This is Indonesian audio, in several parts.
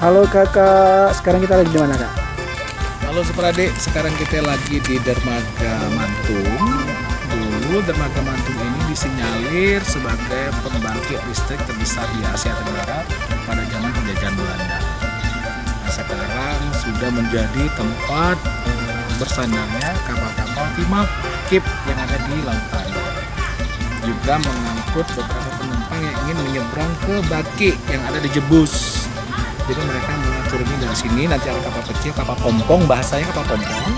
Halo kakak, sekarang kita lagi di mana kak? Halo Superadik, sekarang kita lagi di Dermaga Mantung. Dulu Dermaga Mantung ini disinyalir sebagai pembangkit listrik terbesar di Asia Tenggara pada zaman penjajahan Belanda. Nah, sekarang sudah menjadi tempat bersandarnya kapal-kapal Timah Kip yang ada di lautan. Juga mengangkut beberapa penumpang yang ingin menyeberang ke Baki yang ada di Jebus. Jadi mereka turunnya dari sini, nanti ada kapal kecil, kapal pompong, bahasanya kapal pompong,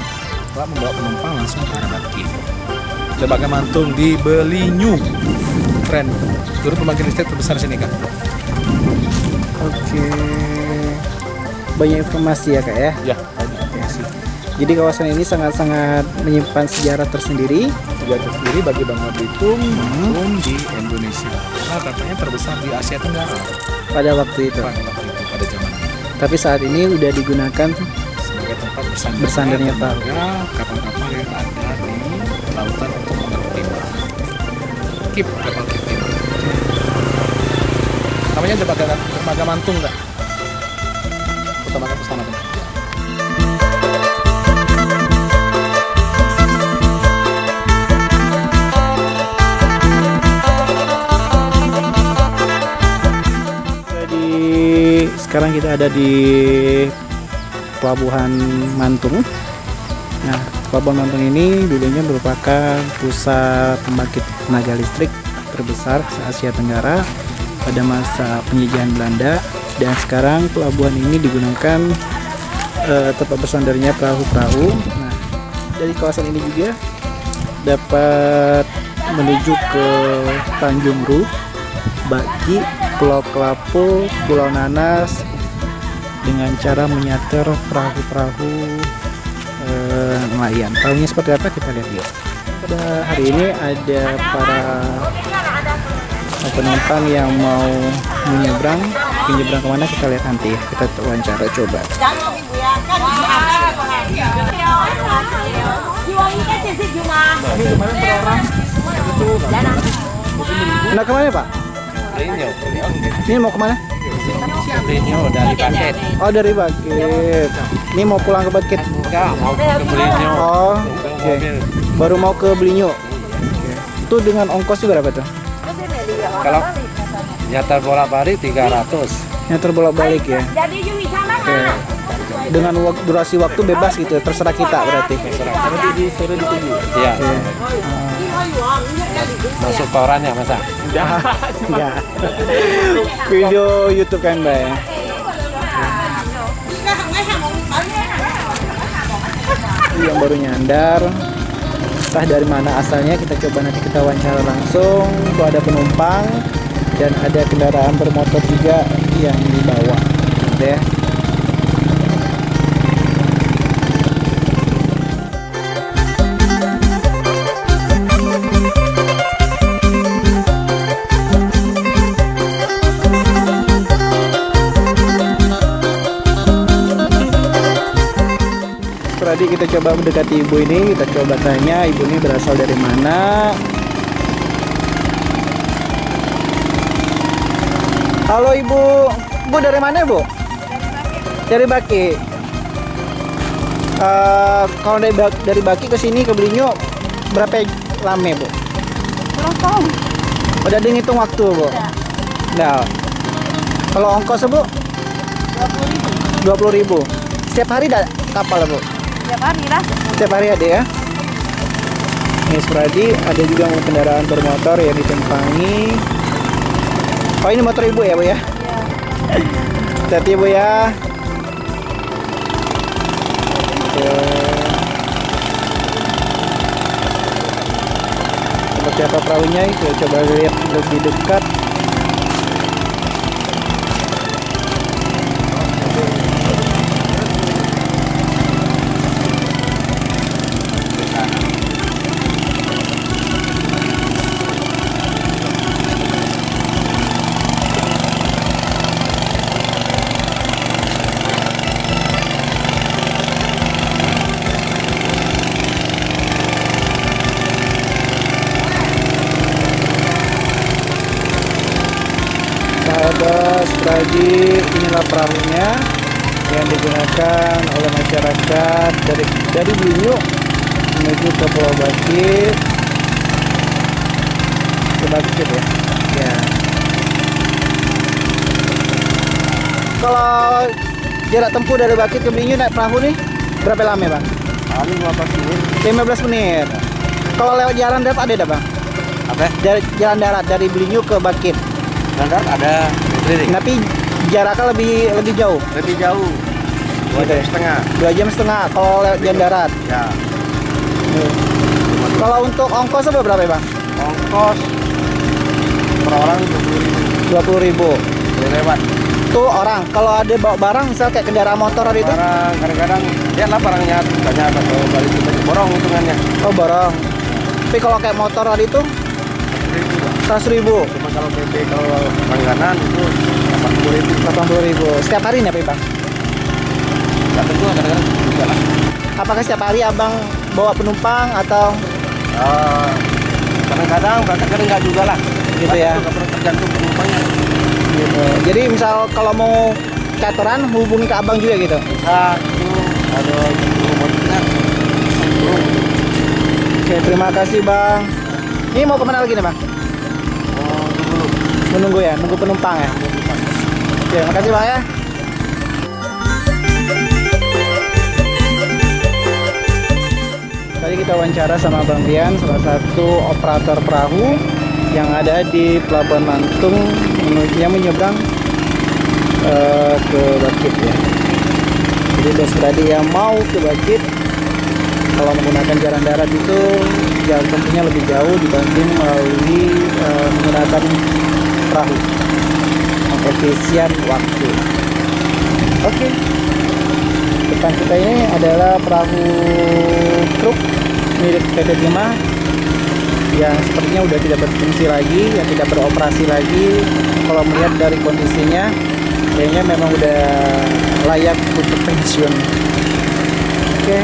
telah membawa penumpang langsung ke arah Baki. Dermaga Mantung di Belinyu. Keren. Dulu pembangkit listrik terbesar sini, Kak. Oke. Banyak informasi ya kak ya. Ya, banyak informasi. Jadi kawasan ini sangat-sangat menyimpan sejarah tersendiri. Juga tersendiri bagi Bangka Belitung maupun di Indonesia. Nah, katanya terbesar di Asia Tenggara pada waktu itu. pada waktu itu, pada zaman itu. Tapi saat ini udah digunakan sebagai tempat bersandar Bersandarnya perahu. kapal-kapal yang ada di lautan untuk mengangkut. Kip kapal kip timah. Namanya dermaga dermaga Mantung nggak? Sekarang kita ada di Pelabuhan Mantung. Nah, Pelabuhan Mantung ini dulunya merupakan pusat pembangkit tenaga listrik terbesar se Asia Tenggara pada masa penjajahan Belanda dan sekarang pelabuhan ini digunakan eh, tempat bersandarnya perahu-perahu. Nah, dari kawasan ini juga dapat menuju ke Tanjung Ru, Baki, Pulau Kelapu, Pulau Nanas dengan cara menyater perahu-perahu eh, nelayan. Perahunya seperti apa kita lihat yuk. Pada hari ini ada para penumpang yang mau menyeberang. Menyeberang ke mana kita lihat nanti ya. Kita wawancara coba. Nah ke mana Pak? Ini mau ke mana? Belinya dari paket. Oh dari Bakit. Ini mau pulang ke Bakit. Enggak, mau ke Belinya. Oh, oke. Baru mau ke Belinyu. Itu dengan ongkos juga berapa tuh? Kalau nyatar bolak balik 300. Yang terbolak-balik ya. Oke. Dengan wak- durasi waktu bebas gitu, terserah kita berarti. Iya. Oke. Masuk koran ya masa? Enggak. Video YouTube kan, Mbak ya. Ini yang baru nyandar. Entah dari mana asalnya kita coba nanti kita wawancara langsung. Tuh ada penumpang dan ada kendaraan bermotor juga yang dibawa. Gitu ya. Tadi kita coba mendekati ibu ini, kita coba tanya ibu ini berasal dari mana. Halo ibu, ibu dari mana bu? Dari Baki. Eh, kalau dari, Bak- dari Baki ke sini ke Belinyu berapa lama bu? Udah dihitung waktu bu? Nah, kalau ongkos bu? 20 ribu. Setiap hari ada kapal bu? Tiap hari lah. Setiap hari ada ya. Ini Spradi, ada juga kendaraan bermotor yang ditumpangi. Oh ini motor ibu ya bu ya? Hati-hati bu ya. Seperti apa perahunya? Kita coba lihat lebih dekat. Sahabat Spradi, inilah perahunya. yang digunakan oleh masyarakat dari dari Blinyu menuju ke Pulau Bakit ke Bakit ya ya kalau jarak tempuh dari Bakit ke Blinyu naik perahu nih berapa lama bang? Kami 15 menit. 15 menit kalau lewat jalan darat ada dah bang? Apa? dari jalan darat dari Blinyu ke Bakit Standar ada keliling. tapi jaraknya lebih lebih jauh Lebih jauh. Dua Gitu jam ya? setengah. dua jam setengah kalau lewat jalan darat Ya. kalau untuk ongkosnya berapa ya bang? Ongkos per orang 20 ribu. 20 ribu Boleh lewat. tuh orang kalau ada bawa barang misal kayak kendaraan motor hari itu Barang kadang-kadang lihatlah barangnya banyak atau balik kita borong hitungannya. oh borong tapi kalau kayak motor hari itu 100 ribu Cuma kalau PP kalau langganan itu 80 ribu. 80 ribu setiap hari nih ya, bang? Nggak tentu kadang-kadang juga lah. apakah setiap hari abang bawa penumpang atau Eh, kadang-kadang kadang-kadang nggak juga lah. Gitu ya. Tergantung penumpangnya. gitu jadi misal kalau mau catoran hubungi ke abang juga gitu Bisa itu ada oke terima kasih bang ini mau ke mana lagi nih bang? Menunggu ya nunggu penumpang ya. Oke makasih bang ya. Tadi kita wawancara sama Bang Bian salah satu operator perahu yang ada di Pelabuhan Mantung yang menyeberang eh, ke Bakit ya. Jadi bos pradi yang mau ke Bakit kalau menggunakan jalan darat itu jalan tempuhnya lebih jauh dibanding melalui eh, menggunakan perahu. Efisien waktu. Oke. Depan kita ini adalah perahu truk milik PT Timah yang sepertinya udah tidak berfungsi lagi yang tidak beroperasi lagi. Kalau melihat dari kondisinya kayaknya memang udah layak untuk pensiun. Oke.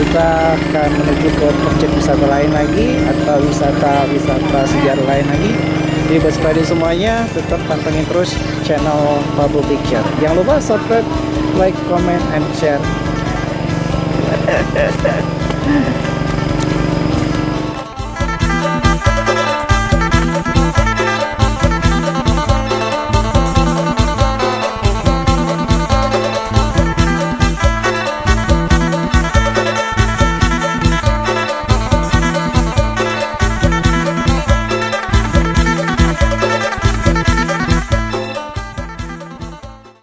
Kita akan menuju ke objek wisata lain lagi atau wisata-wisata sejarah lain lagi jadi buat sepeda semuanya tetap pantengin terus channel Pablo Picture. Jangan lupa subscribe like comment and share